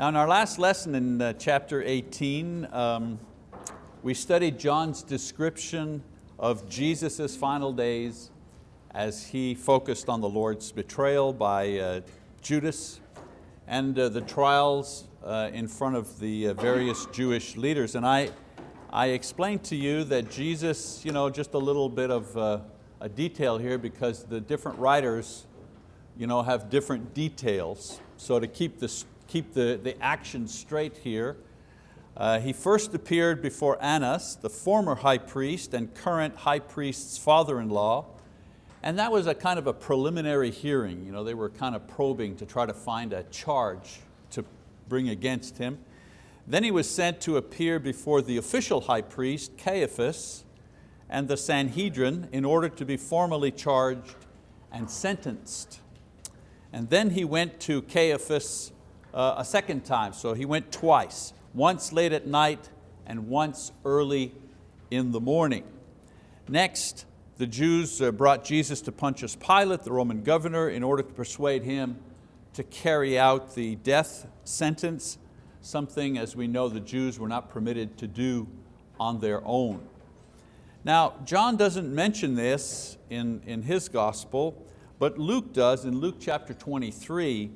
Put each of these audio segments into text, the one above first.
Now in our last lesson in uh, chapter 18, um, we studied John's description of Jesus' final days as he focused on the Lord's betrayal by uh, Judas and uh, the trials uh, in front of the uh, various Jewish leaders. And I, I explained to you that Jesus, you know, just a little bit of uh, a detail here because the different writers you know, have different details. So to keep, this, keep the, the action straight here, uh, he first appeared before Annas, the former high priest and current high priest's father-in-law, and that was a kind of a preliminary hearing. You know, they were kind of probing to try to find a charge to bring against him. Then he was sent to appear before the official high priest, Caiaphas, and the Sanhedrin in order to be formally charged and sentenced. And then he went to Caiaphas uh, a second time, so he went twice, once late at night and once early in the morning. Next, the Jews uh, brought Jesus to Pontius Pilate, the Roman governor, in order to persuade him to carry out the death sentence, something, as we know, the Jews were not permitted to do on their own. Now, John doesn't mention this in, in his gospel, but Luke does in Luke chapter 23,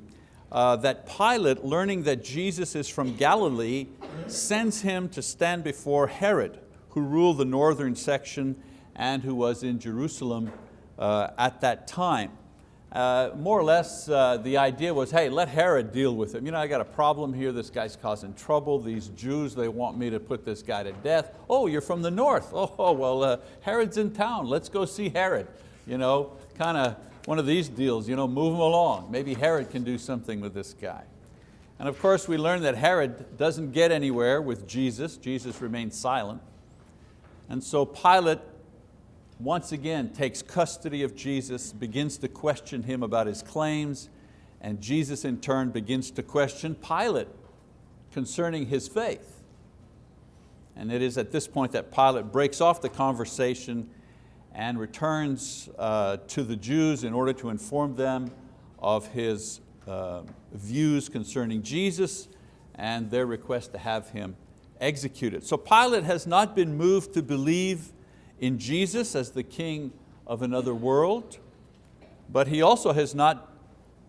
uh, that Pilate, learning that Jesus is from Galilee, sends him to stand before Herod, who ruled the northern section and who was in Jerusalem uh, at that time. Uh, more or less uh, the idea was, hey, let Herod deal with him. You know, I got a problem here, this guy's causing trouble, these Jews, they want me to put this guy to death. Oh, you're from the north. Oh, well, uh, Herod's in town, let's go see Herod. You know, kind of one of these deals, you know, move him along. Maybe Herod can do something with this guy. And of course we learn that Herod doesn't get anywhere with Jesus. Jesus remains silent. And so Pilate once again takes custody of Jesus, begins to question him about his claims, and Jesus in turn begins to question Pilate concerning his faith. And it is at this point that Pilate breaks off the conversation and returns uh, to the Jews in order to inform them of his uh, views concerning Jesus and their request to have him executed. So Pilate has not been moved to believe in Jesus as the king of another world, but he also has not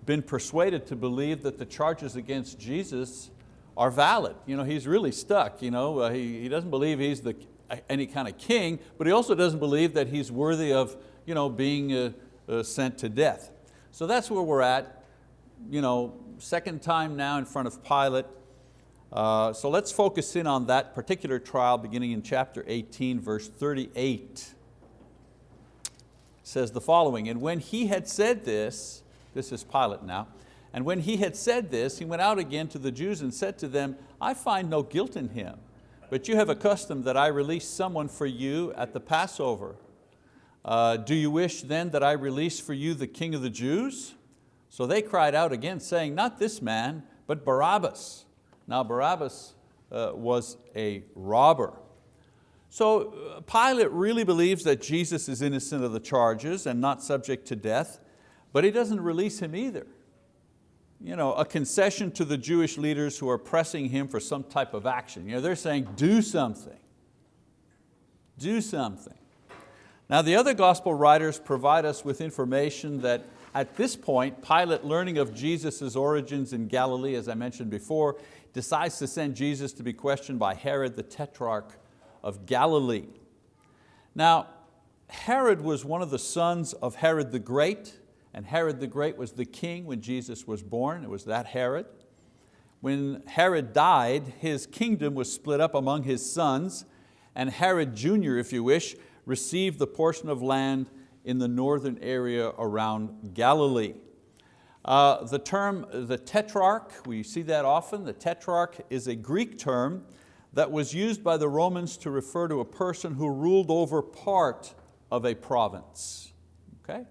been persuaded to believe that the charges against Jesus are valid. You know, he's really stuck. You know, uh, he, he doesn't believe he's the, any kind of king, but he also doesn't believe that he's worthy of you know, being uh, uh, sent to death. So that's where we're at. You know, second time now in front of Pilate. Uh, so let's focus in on that particular trial beginning in chapter 18, verse 38. It says the following, and when he had said this, this is Pilate now, and when he had said this, he went out again to the Jews and said to them, I find no guilt in him, but you have a custom that I release someone for you at the Passover. Uh, do you wish then that I release for you the king of the Jews? So they cried out again, saying, not this man, but Barabbas. Now Barabbas uh, was a robber. So uh, Pilate really believes that Jesus is innocent of the charges and not subject to death, but he doesn't release him either. You know, a concession to the Jewish leaders who are pressing him for some type of action. You know, they're saying, do something, do something. Now the other gospel writers provide us with information that at this point, Pilate, learning of Jesus' origins in Galilee, as I mentioned before, decides to send Jesus to be questioned by Herod the Tetrarch of Galilee. Now, Herod was one of the sons of Herod the Great, and Herod the Great was the king when Jesus was born, it was that Herod. When Herod died, his kingdom was split up among his sons, and Herod Jr., if you wish, received the portion of land in the northern area around Galilee. Uh, the term, the tetrarch, we see that often. The tetrarch is a Greek term that was used by the Romans to refer to a person who ruled over part of a province. Okay?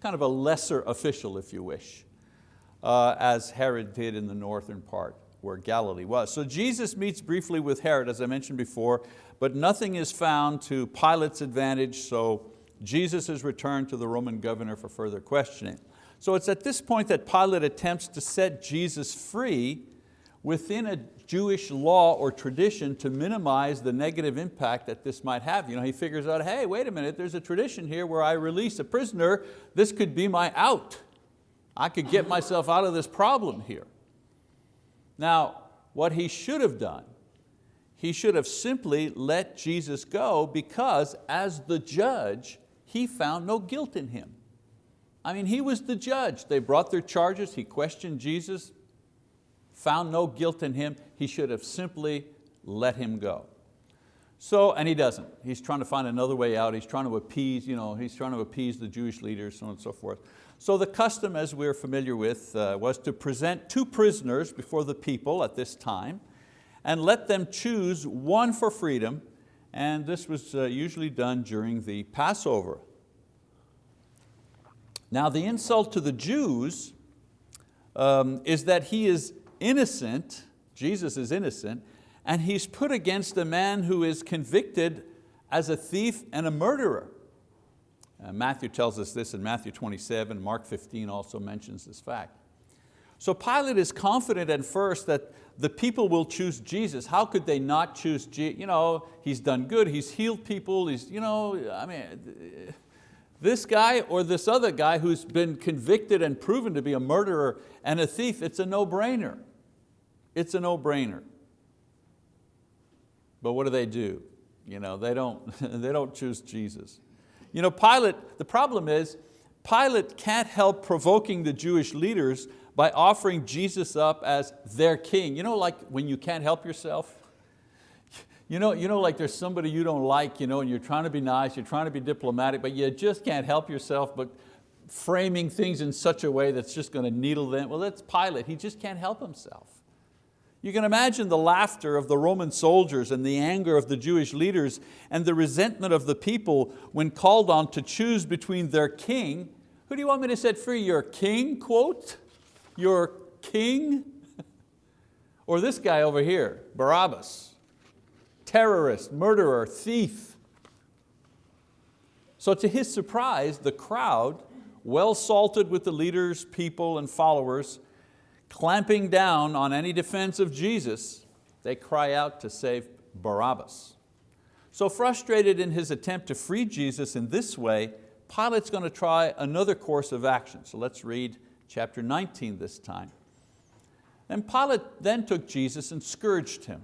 Kind of a lesser official, if you wish, uh, as Herod did in the northern part where Galilee was. So Jesus meets briefly with Herod, as I mentioned before, but nothing is found to Pilate's advantage, so Jesus is returned to the Roman governor for further questioning. So it's at this point that Pilate attempts to set Jesus free within a Jewish law or tradition to minimize the negative impact that this might have. You know, he figures out, hey, wait a minute, there's a tradition here where I release a prisoner, this could be my out. I could get myself out of this problem here. Now, what he should have done, he should have simply let Jesus go because as the judge, he found no guilt in him. I mean, he was the judge. They brought their charges, he questioned Jesus, found no guilt in him. He should have simply let him go. So, and he doesn't. He's trying to find another way out. He's trying to appease, you know, he's trying to appease the Jewish leaders, so on and so forth. So the custom, as we're familiar with, uh, was to present two prisoners before the people at this time and let them choose one for freedom, and this was uh, usually done during the Passover. Now the insult to the Jews um, is that he is innocent, Jesus is innocent, and he's put against a man who is convicted as a thief and a murderer. Uh, Matthew tells us this in Matthew 27, Mark 15 also mentions this fact. So Pilate is confident at first that the people will choose Jesus. How could they not choose Jesus? You know, he's done good, he's healed people, he's, you know, I mean, this guy or this other guy who's been convicted and proven to be a murderer and a thief, it's a no-brainer. It's a no-brainer. But what do they do? You know, they, don't, they don't choose Jesus. You know, Pilate, the problem is, Pilate can't help provoking the Jewish leaders by offering Jesus up as their king. You know, like when you can't help yourself? You know, you know, like there's somebody you don't like, you know, and you're trying to be nice, you're trying to be diplomatic, but you just can't help yourself but framing things in such a way that's just going to needle them. Well, that's Pilate, he just can't help himself. You can imagine the laughter of the Roman soldiers and the anger of the Jewish leaders and the resentment of the people when called on to choose between their king. Who do you want me to set free? Your king, quote? Your king? or this guy over here, Barabbas terrorist, murderer, thief. So to his surprise, the crowd, well salted with the leaders, people, and followers, clamping down on any defense of Jesus, they cry out to save Barabbas. So frustrated in his attempt to free Jesus in this way, Pilate's going to try another course of action. So let's read chapter 19 this time. And Pilate then took Jesus and scourged him.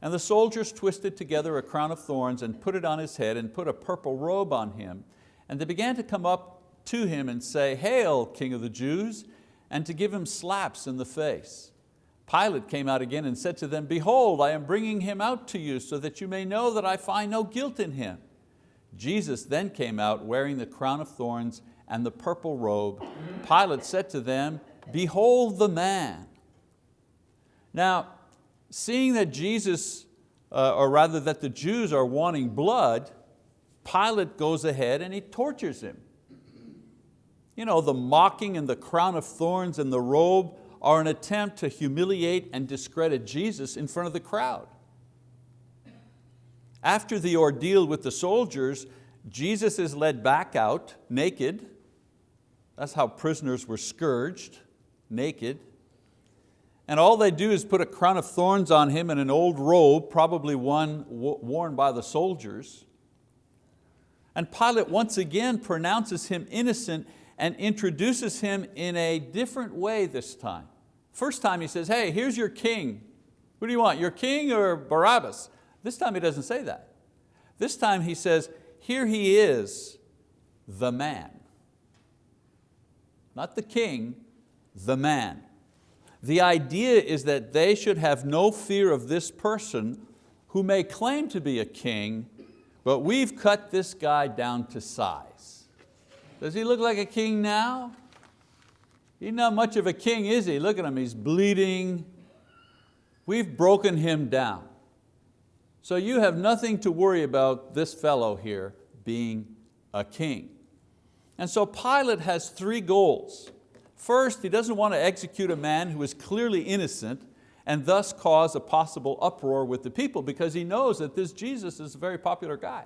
And the soldiers twisted together a crown of thorns and put it on his head and put a purple robe on him. And they began to come up to him and say, Hail, King of the Jews, and to give him slaps in the face. Pilate came out again and said to them, Behold, I am bringing him out to you so that you may know that I find no guilt in him. Jesus then came out wearing the crown of thorns and the purple robe. Pilate said to them, Behold the man. Now, seeing that Jesus, uh, or rather that the Jews are wanting blood, Pilate goes ahead and he tortures him. You know, the mocking and the crown of thorns and the robe are an attempt to humiliate and discredit Jesus in front of the crowd. After the ordeal with the soldiers, Jesus is led back out naked. That's how prisoners were scourged, naked. And all they do is put a crown of thorns on him and an old robe, probably one worn by the soldiers. And Pilate once again pronounces him innocent and introduces him in a different way this time. First time he says, hey, here's your king. Who do you want, your king or Barabbas? This time he doesn't say that. This time he says, here he is, the man. Not the king, the man. The idea is that they should have no fear of this person who may claim to be a king, but we've cut this guy down to size. Does he look like a king now? He's not much of a king, is he? Look at him, he's bleeding. We've broken him down. So you have nothing to worry about this fellow here being a king. And so Pilate has three goals. First, he doesn't want to execute a man who is clearly innocent and thus cause a possible uproar with the people because he knows that this Jesus is a very popular guy.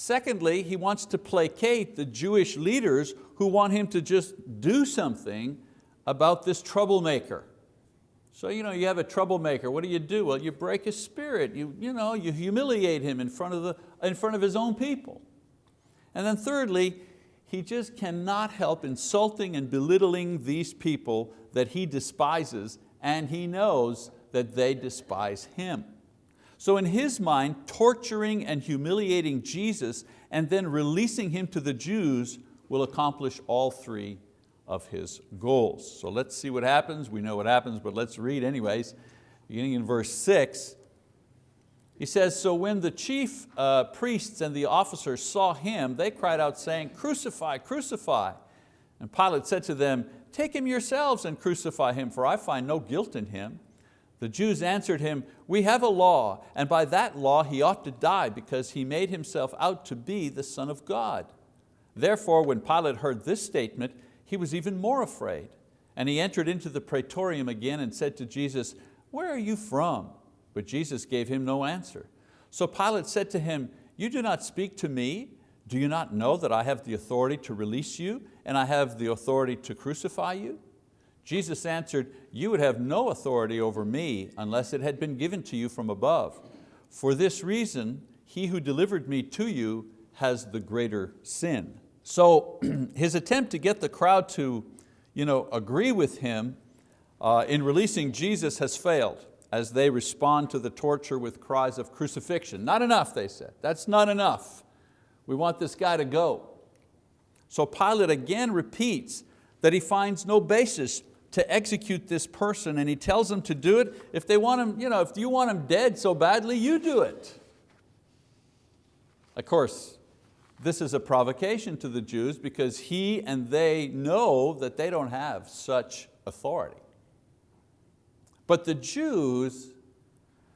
Secondly, he wants to placate the Jewish leaders who want him to just do something about this troublemaker. So you know, you have a troublemaker, what do you do? Well, you break his spirit, you, you, know, you humiliate him in front, of the, in front of his own people. And then thirdly, he just cannot help insulting and belittling these people that he despises and he knows that they despise him. So in his mind, torturing and humiliating Jesus and then releasing him to the Jews will accomplish all three of his goals. So let's see what happens. We know what happens, but let's read anyways. Beginning in verse six, he says, so when the chief uh, priests and the officers saw him, they cried out saying, crucify, crucify. And Pilate said to them, take him yourselves and crucify him, for I find no guilt in him. The Jews answered him, we have a law, and by that law he ought to die because he made himself out to be the Son of God. Therefore, when Pilate heard this statement, he was even more afraid. And he entered into the praetorium again and said to Jesus, where are you from? But Jesus gave him no answer. So Pilate said to him, you do not speak to me? Do you not know that I have the authority to release you and I have the authority to crucify you? Jesus answered, you would have no authority over me unless it had been given to you from above. For this reason, he who delivered me to you has the greater sin. So his attempt to get the crowd to you know, agree with him uh, in releasing Jesus has failed as they respond to the torture with cries of crucifixion. Not enough, they said, that's not enough. We want this guy to go. So Pilate again repeats that he finds no basis to execute this person and he tells them to do it. If they want him, you know, if you want him dead so badly, you do it. Of course, this is a provocation to the Jews because he and they know that they don't have such authority. But the Jews,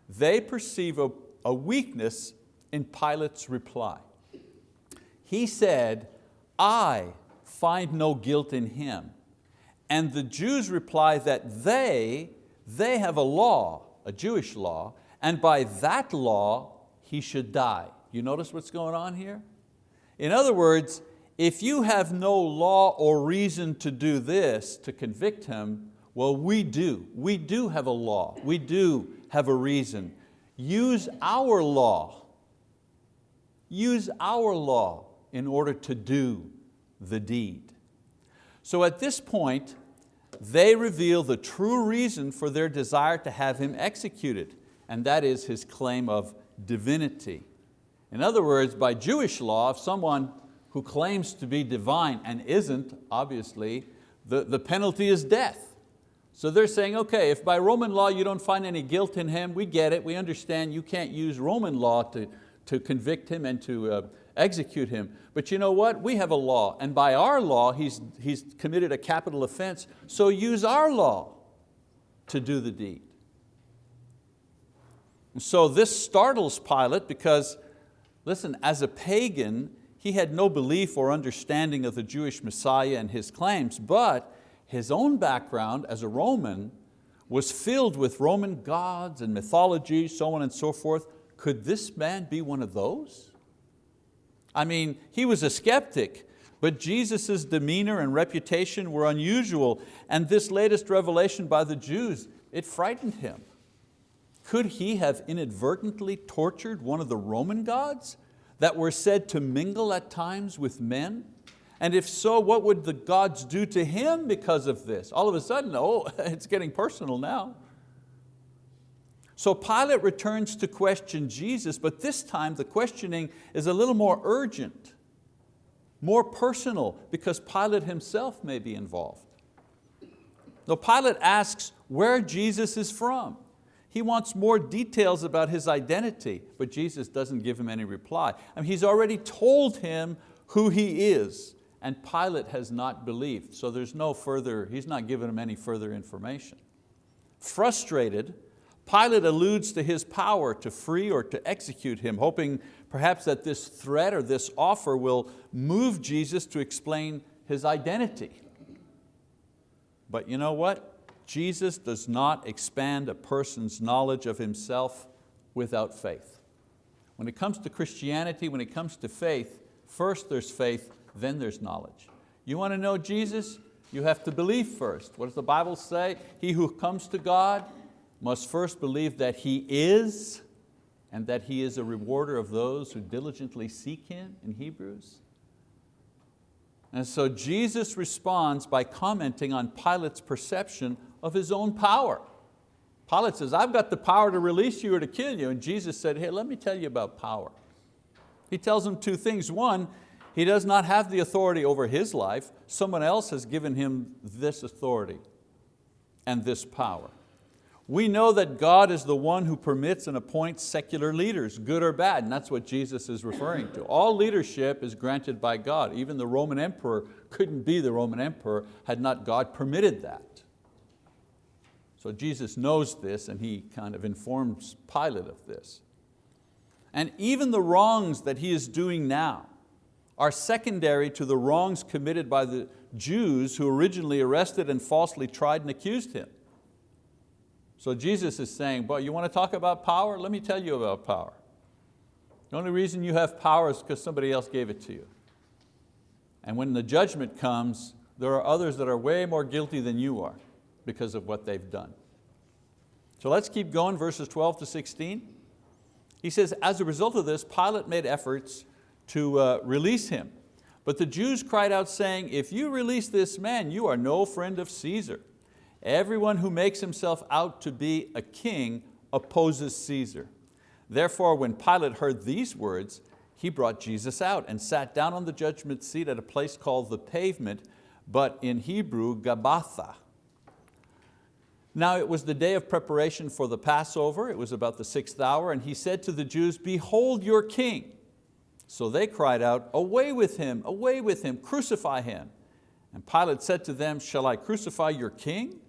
they perceive a, a weakness in Pilate's reply. He said, I find no guilt in him. And the Jews reply that they, they have a law, a Jewish law, and by that law he should die. You notice what's going on here? In other words, if you have no law or reason to do this, to convict him, well, we do. We do have a law. We do have a reason. Use our law. Use our law in order to do the deed. So at this point, they reveal the true reason for their desire to have him executed, and that is his claim of divinity. In other words, by Jewish law, if someone who claims to be divine and isn't, obviously, the, the penalty is death. So they're saying, okay, if by Roman law you don't find any guilt in him, we get it, we understand you can't use Roman law to, to convict him and to uh, execute him. But you know what? We have a law, and by our law, he's, he's committed a capital offense, so use our law to do the deed. And so this startles Pilate because, listen, as a pagan, he had no belief or understanding of the Jewish Messiah and his claims, but his own background as a Roman was filled with Roman gods and mythology, so on and so forth. Could this man be one of those? I mean, he was a skeptic, but Jesus' demeanor and reputation were unusual, and this latest revelation by the Jews, it frightened him. Could he have inadvertently tortured one of the Roman gods that were said to mingle at times with men? And if so, what would the gods do to him because of this? All of a sudden, oh, it's getting personal now. So Pilate returns to question Jesus, but this time the questioning is a little more urgent, more personal, because Pilate himself may be involved. Now Pilate asks where Jesus is from. He wants more details about his identity, but Jesus doesn't give him any reply. I mean, he's already told him who he is, and Pilate has not believed, so there's no further, he's not given him any further information. Frustrated, Pilate alludes to his power to free or to execute him, hoping perhaps that this threat or this offer will move Jesus to explain his identity. But you know what? Jesus does not expand a person's knowledge of himself without faith. When it comes to Christianity, when it comes to faith, first there's faith, then there's knowledge. You want to know Jesus? You have to believe first. What does the Bible say? He who comes to God must first believe that He is and that He is a rewarder of those who diligently seek Him in Hebrews. And so Jesus responds by commenting on Pilate's perception of his own power. Pilate says, I've got the power to release you or to kill you. And Jesus said, hey, let me tell you about power. He tells him two things. One, he does not have the authority over his life. Someone else has given him this authority and this power. We know that God is the one who permits and appoints secular leaders, good or bad, and that's what Jesus is referring to. All leadership is granted by God. Even the Roman emperor couldn't be the Roman emperor had not God permitted that. So Jesus knows this and he kind of informs Pilate of this. And even the wrongs that he is doing now are secondary to the wrongs committed by the Jews who originally arrested and falsely tried and accused him. So Jesus is saying, "Boy, you want to talk about power? Let me tell you about power. The only reason you have power is because somebody else gave it to you. And when the judgment comes, there are others that are way more guilty than you are because of what they've done. So let's keep going, verses 12 to 16. He says, as a result of this, Pilate made efforts to uh, release him. But the Jews cried out saying, if you release this man, you are no friend of Caesar. Everyone who makes himself out to be a king opposes Caesar. Therefore, when Pilate heard these words, he brought Jesus out and sat down on the judgment seat at a place called the pavement, but in Hebrew, Gabbatha. Now it was the day of preparation for the Passover, it was about the sixth hour, and he said to the Jews, behold your king. So they cried out, away with him, away with him, crucify him. And Pilate said to them, shall I crucify your king?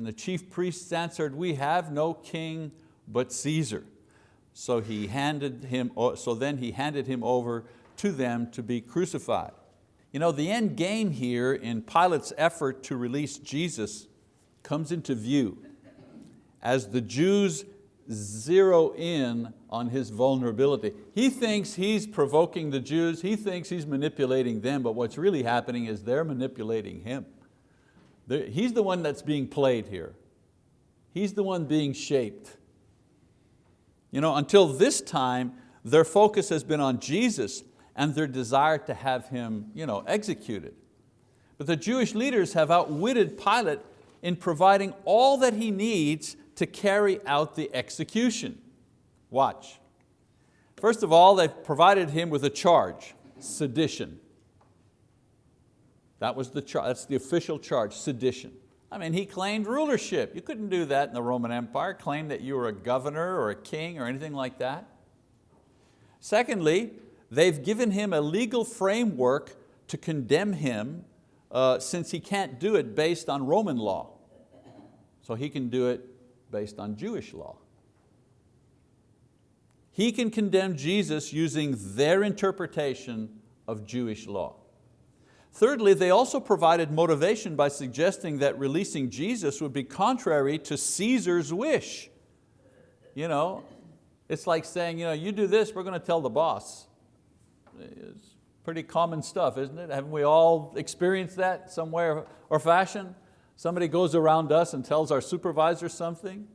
And the chief priests answered, we have no king but Caesar. So, he handed him, so then he handed him over to them to be crucified. You know, the end game here in Pilate's effort to release Jesus comes into view as the Jews zero in on his vulnerability. He thinks he's provoking the Jews, he thinks he's manipulating them, but what's really happening is they're manipulating him. He's the one that's being played here. He's the one being shaped. You know, until this time, their focus has been on Jesus and their desire to have Him you know, executed. But the Jewish leaders have outwitted Pilate in providing all that he needs to carry out the execution. Watch. First of all, they've provided him with a charge, sedition. That was the that's the official charge, sedition. I mean, he claimed rulership. You couldn't do that in the Roman Empire, claim that you were a governor or a king or anything like that. Secondly, they've given him a legal framework to condemn him uh, since he can't do it based on Roman law. So he can do it based on Jewish law. He can condemn Jesus using their interpretation of Jewish law. Thirdly, they also provided motivation by suggesting that releasing Jesus would be contrary to Caesar's wish. You know, it's like saying, you, know, you do this, we're going to tell the boss. It's Pretty common stuff, isn't it? Haven't we all experienced that somewhere or fashion? Somebody goes around us and tells our supervisor something.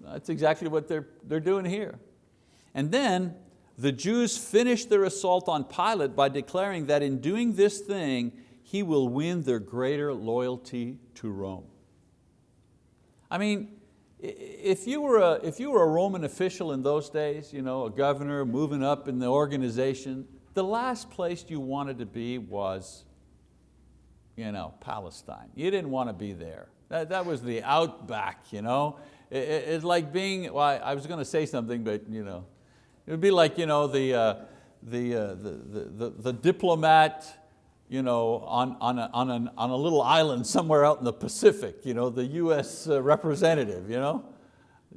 That's exactly what they're, they're doing here. And then the Jews finished their assault on Pilate by declaring that in doing this thing, he will win their greater loyalty to Rome. I mean, if you, were a, if you were a Roman official in those days, you know, a governor moving up in the organization, the last place you wanted to be was you know, Palestine. You didn't want to be there. That, that was the outback. You know? It, it, it's like being, well, I was going to say something, but you know, it would be like you know, the, uh, the, uh, the, the, the, the diplomat you know, on, on, a, on, an, on a little island somewhere out in the Pacific, you know, the US uh, representative. You know?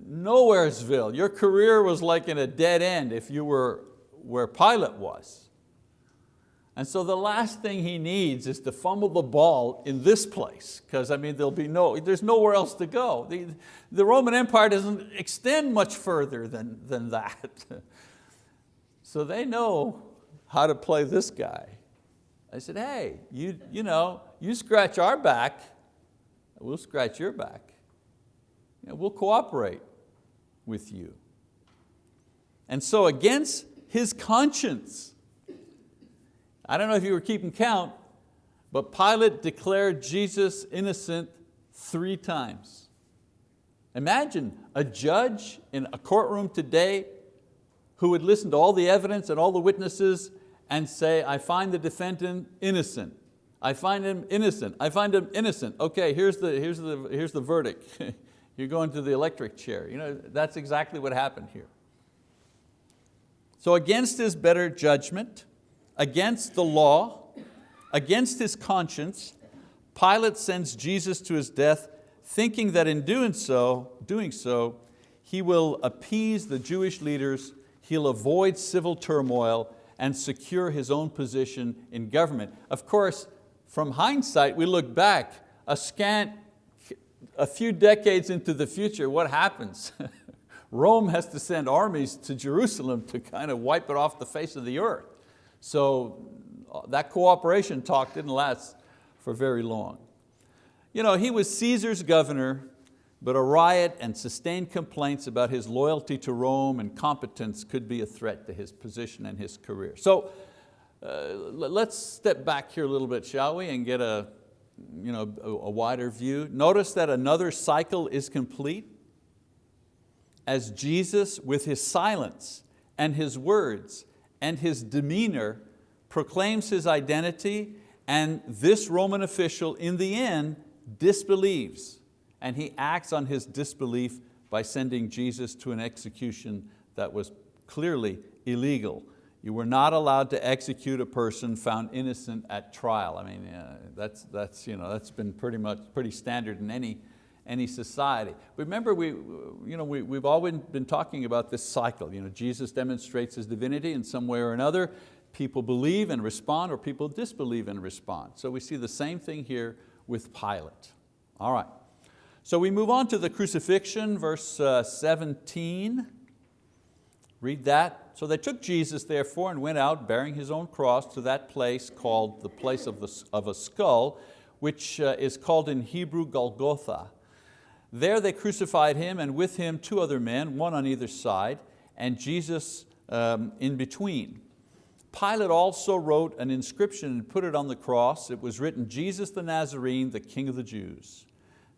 Nowheresville. Your career was like in a dead end if you were where Pilate was. And so the last thing he needs is to fumble the ball in this place, because I mean, there'll be no, there's nowhere else to go. The, the Roman Empire doesn't extend much further than, than that. so they know how to play this guy. I said, hey, you, you, know, you scratch our back, we'll scratch your back. You know, we'll cooperate with you. And so against his conscience, I don't know if you were keeping count, but Pilate declared Jesus innocent three times. Imagine a judge in a courtroom today who would listen to all the evidence and all the witnesses and say, I find the defendant innocent. I find him innocent. I find him innocent. Okay, here's the, here's the, here's the verdict. You're going to the electric chair. You know, that's exactly what happened here. So against his better judgment, against the law, against his conscience, Pilate sends Jesus to his death thinking that in doing so, doing so, he will appease the Jewish leaders, he'll avoid civil turmoil and secure his own position in government. Of course, from hindsight, we look back, a scant, a few decades into the future, what happens? Rome has to send armies to Jerusalem to kind of wipe it off the face of the earth. So uh, that cooperation talk didn't last for very long. You know, he was Caesar's governor, but a riot and sustained complaints about his loyalty to Rome and competence could be a threat to his position and his career. So uh, let's step back here a little bit, shall we, and get a, you know, a, a wider view. Notice that another cycle is complete as Jesus with his silence and his words and his demeanor proclaims his identity and this Roman official in the end disbelieves and he acts on his disbelief by sending Jesus to an execution that was clearly illegal. You were not allowed to execute a person found innocent at trial. I mean, uh, that's, that's, you know, that's been pretty much pretty standard in any, any society. Remember, we, you know, we, we've always been talking about this cycle. You know, Jesus demonstrates His divinity in some way or another. People believe and respond or people disbelieve and respond. So we see the same thing here with Pilate. All right, so we move on to the crucifixion, verse uh, 17. Read that. So they took Jesus therefore and went out bearing his own cross to that place called the place of, the, of a skull, which uh, is called in Hebrew Golgotha. There they crucified him and with him two other men, one on either side, and Jesus um, in between. Pilate also wrote an inscription and put it on the cross. It was written, Jesus the Nazarene, the King of the Jews.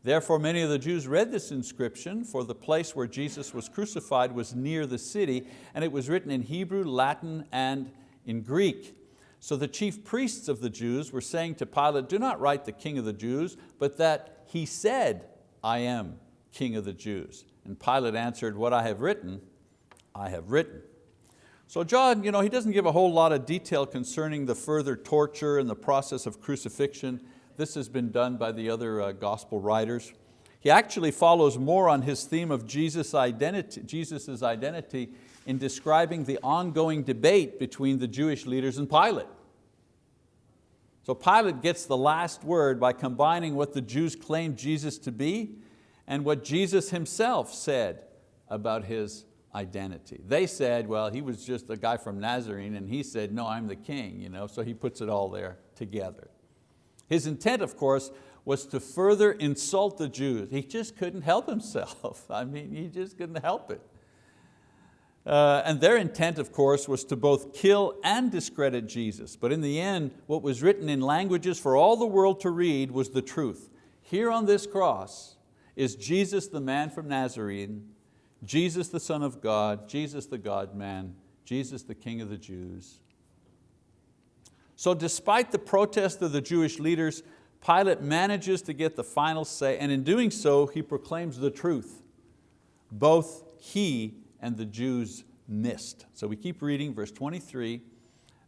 Therefore many of the Jews read this inscription, for the place where Jesus was crucified was near the city, and it was written in Hebrew, Latin, and in Greek. So the chief priests of the Jews were saying to Pilate, do not write the King of the Jews, but that he said, I am King of the Jews. And Pilate answered, what I have written, I have written. So John, you know, he doesn't give a whole lot of detail concerning the further torture and the process of crucifixion. This has been done by the other uh, gospel writers. He actually follows more on his theme of Jesus' identity, Jesus's identity in describing the ongoing debate between the Jewish leaders and Pilate. So Pilate gets the last word by combining what the Jews claimed Jesus to be and what Jesus himself said about his identity. They said, well, he was just a guy from Nazarene and he said, no, I'm the king, you know, so he puts it all there together. His intent, of course, was to further insult the Jews. He just couldn't help himself. I mean, he just couldn't help it. Uh, and their intent, of course, was to both kill and discredit Jesus. But in the end, what was written in languages for all the world to read was the truth. Here on this cross is Jesus the man from Nazarene, Jesus the Son of God, Jesus the God-man, Jesus the King of the Jews. So despite the protest of the Jewish leaders, Pilate manages to get the final say, and in doing so, he proclaims the truth. Both he and the Jews missed. So we keep reading verse 23.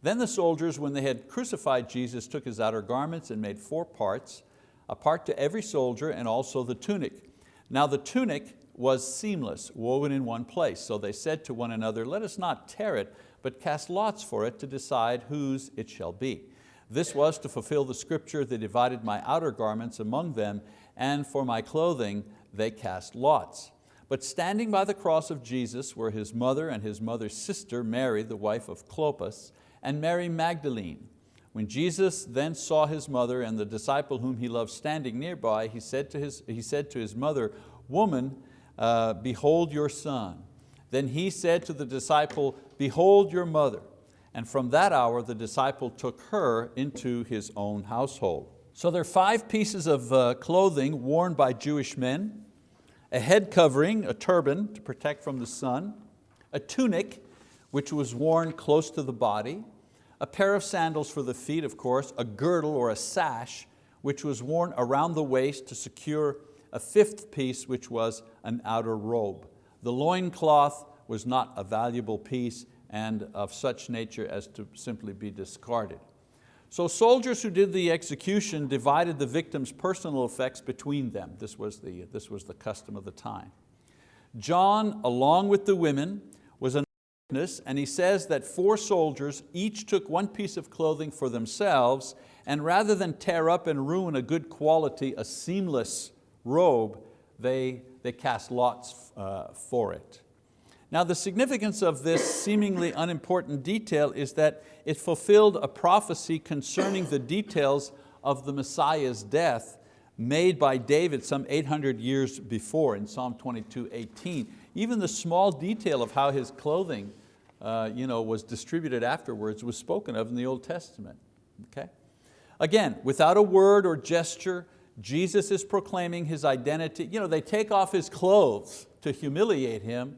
Then the soldiers, when they had crucified Jesus, took his outer garments and made four parts, a part to every soldier and also the tunic. Now the tunic was seamless, woven in one place. So they said to one another, let us not tear it, but cast lots for it to decide whose it shall be. This was to fulfill the scripture, they divided my outer garments among them, and for my clothing they cast lots. But standing by the cross of Jesus were his mother and his mother's sister, Mary, the wife of Clopas, and Mary Magdalene. When Jesus then saw his mother and the disciple whom he loved standing nearby, he said to his, he said to his mother, Woman, uh, behold your son. Then he said to the disciple, Behold your mother. And from that hour the disciple took her into his own household. So there are five pieces of uh, clothing worn by Jewish men, a head covering, a turban to protect from the sun, a tunic which was worn close to the body, a pair of sandals for the feet, of course, a girdle or a sash, which was worn around the waist to secure a fifth piece, which was an outer robe. The loincloth was not a valuable piece and of such nature as to simply be discarded. So soldiers who did the execution divided the victim's personal effects between them. This was the, this was the custom of the time. John, along with the women, was an witness, and he says that four soldiers each took one piece of clothing for themselves and rather than tear up and ruin a good quality, a seamless robe, they, they cast lots uh, for it. Now the significance of this seemingly unimportant detail is that it fulfilled a prophecy concerning the details of the Messiah's death made by David some 800 years before in Psalm 22, 18. Even the small detail of how his clothing uh, you know, was distributed afterwards was spoken of in the Old Testament. Okay? Again, without a word or gesture, Jesus is proclaiming His identity. You know, they take off His clothes to humiliate Him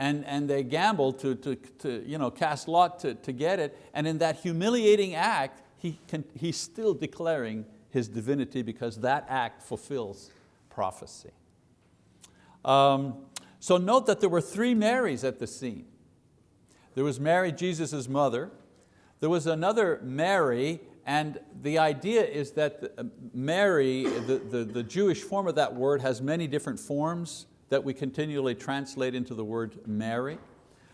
and, and they gamble to, to, to you know, cast lot to, to get it. And in that humiliating act, he can, he's still declaring His divinity because that act fulfills prophecy. Um, so note that there were three Marys at the scene. There was Mary, Jesus' mother. There was another Mary, and the idea is that uh, Mary, the, the, the Jewish form of that word has many different forms that we continually translate into the word Mary.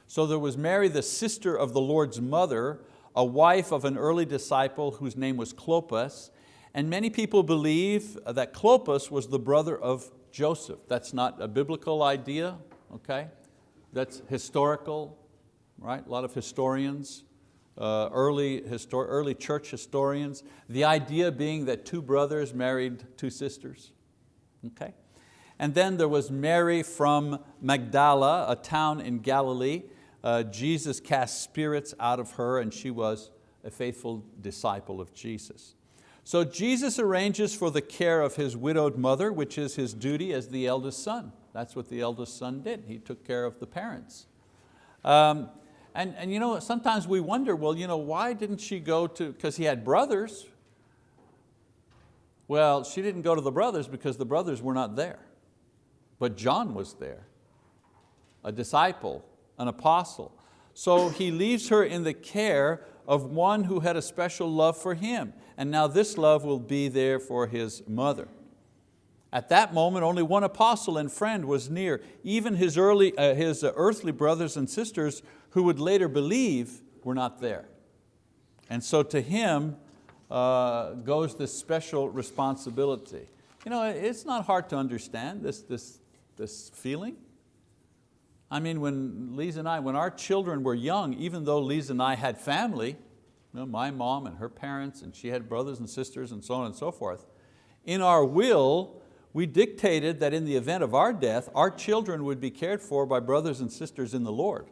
So there was Mary, the sister of the Lord's mother, a wife of an early disciple whose name was Clopas, and many people believe that Clopas was the brother of Joseph. That's not a biblical idea, okay? That's historical, right? A lot of historians, uh, early, histor early church historians. The idea being that two brothers married two sisters, okay? And then there was Mary from Magdala, a town in Galilee. Uh, Jesus cast spirits out of her and she was a faithful disciple of Jesus. So Jesus arranges for the care of his widowed mother, which is his duty as the eldest son. That's what the eldest son did. He took care of the parents. Um, and, and you know, sometimes we wonder, well, you know, why didn't she go to, because he had brothers. Well, she didn't go to the brothers because the brothers were not there. But John was there, a disciple, an apostle. So he leaves her in the care of one who had a special love for him. And now this love will be there for his mother. At that moment, only one apostle and friend was near. Even his, early, uh, his earthly brothers and sisters who would later believe were not there. And so to him uh, goes this special responsibility. You know, it's not hard to understand this, this, this feeling. I mean, when Lisa and I, when our children were young, even though Lisa and I had family, you know, my mom and her parents, and she had brothers and sisters and so on and so forth, in our will, we dictated that in the event of our death, our children would be cared for by brothers and sisters in the Lord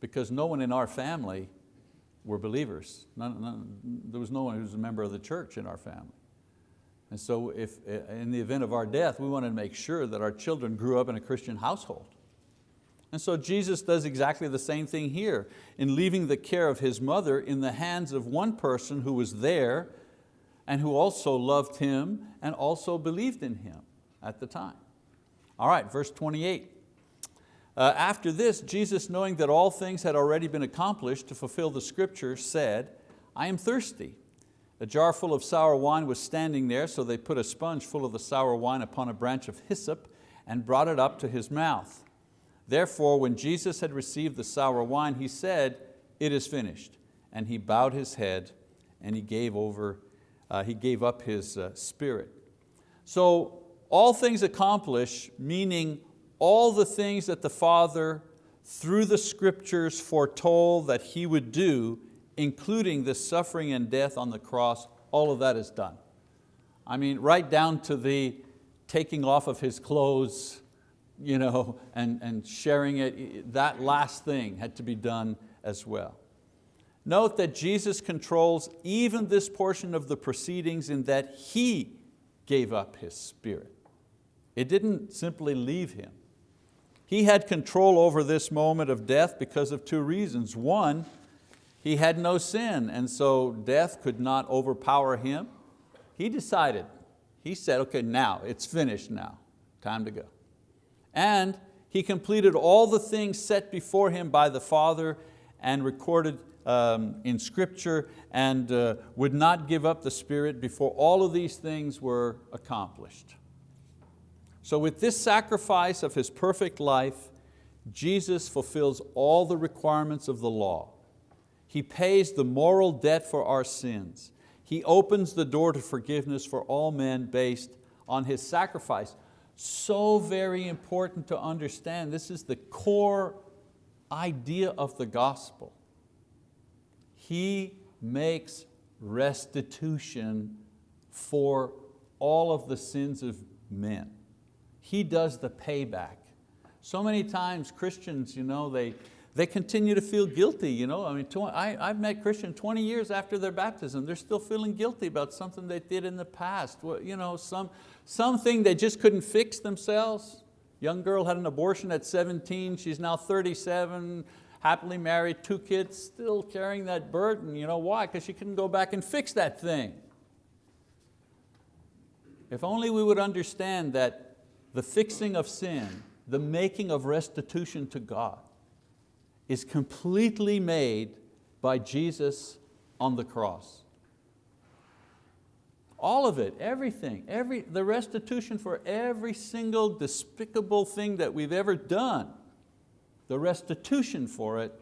because no one in our family were believers. None, none, there was no one who was a member of the church in our family. And so if, in the event of our death, we wanted to make sure that our children grew up in a Christian household. And so Jesus does exactly the same thing here in leaving the care of his mother in the hands of one person who was there and who also loved him and also believed in him at the time. All right, verse 28. Uh, after this, Jesus, knowing that all things had already been accomplished to fulfill the scripture, said, I am thirsty. A jar full of sour wine was standing there, so they put a sponge full of the sour wine upon a branch of hyssop and brought it up to his mouth. Therefore, when Jesus had received the sour wine, he said, it is finished. And he bowed his head and he gave, over, uh, he gave up his uh, spirit. So all things accomplished, meaning all the things that the Father through the scriptures foretold that He would do including the suffering and death on the cross, all of that is done. I mean, right down to the taking off of his clothes you know, and, and sharing it, that last thing had to be done as well. Note that Jesus controls even this portion of the proceedings in that He gave up His spirit. It didn't simply leave Him. He had control over this moment of death because of two reasons. One, He had no sin and so death could not overpower Him. He decided, He said, okay, now, it's finished now, time to go. And He completed all the things set before Him by the Father and recorded um, in scripture and uh, would not give up the Spirit before all of these things were accomplished. So with this sacrifice of His perfect life, Jesus fulfills all the requirements of the law. He pays the moral debt for our sins. He opens the door to forgiveness for all men based on His sacrifice. So very important to understand. This is the core idea of the gospel. He makes restitution for all of the sins of men. He does the payback. So many times Christians, you know, they, they continue to feel guilty. You know? I mean, I, I've met Christians 20 years after their baptism, they're still feeling guilty about something they did in the past. You know, some, something they just couldn't fix themselves. Young girl had an abortion at 17, she's now 37, happily married, two kids, still carrying that burden. You know why? Because she couldn't go back and fix that thing. If only we would understand that the fixing of sin, the making of restitution to God, is completely made by Jesus on the cross. All of it, everything, every, the restitution for every single despicable thing that we've ever done the restitution for it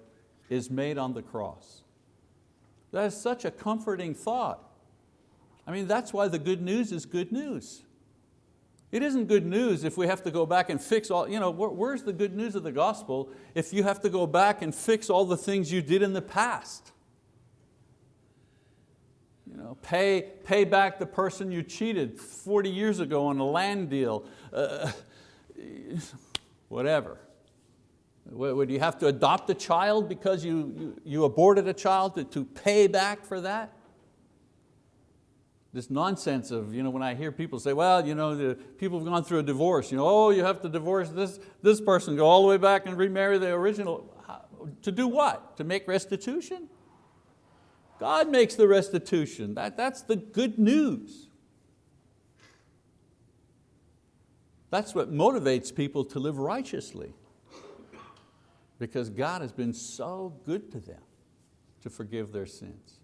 is made on the cross. That is such a comforting thought. I mean, that's why the good news is good news. It isn't good news if we have to go back and fix all, you know, where's the good news of the gospel if you have to go back and fix all the things you did in the past? You know, pay, pay back the person you cheated 40 years ago on a land deal, uh, whatever. Would you have to adopt a child because you, you, you aborted a child to, to pay back for that? This nonsense of, you know, when I hear people say, well, you know, the people have gone through a divorce, you know, oh, you have to divorce this, this person, go all the way back and remarry the original. To do what? To make restitution? God makes the restitution. That, that's the good news. That's what motivates people to live righteously because God has been so good to them to forgive their sins.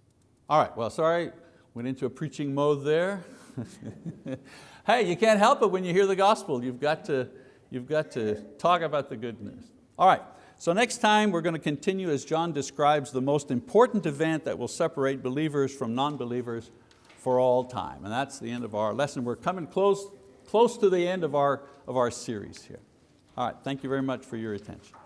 All right, well, sorry, went into a preaching mode there. hey, you can't help it when you hear the gospel. You've got, to, you've got to talk about the good news. All right, so next time we're going to continue as John describes the most important event that will separate believers from non-believers for all time. And that's the end of our lesson. We're coming close, close to the end of our, of our series here. All right, thank you very much for your attention.